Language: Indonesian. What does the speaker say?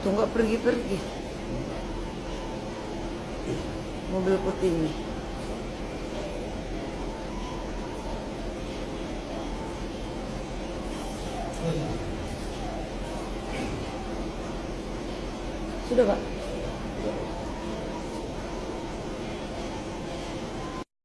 Tuh nggak pergi-pergi. Mobil putih ini. Sudah, Pak.